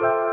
Bye.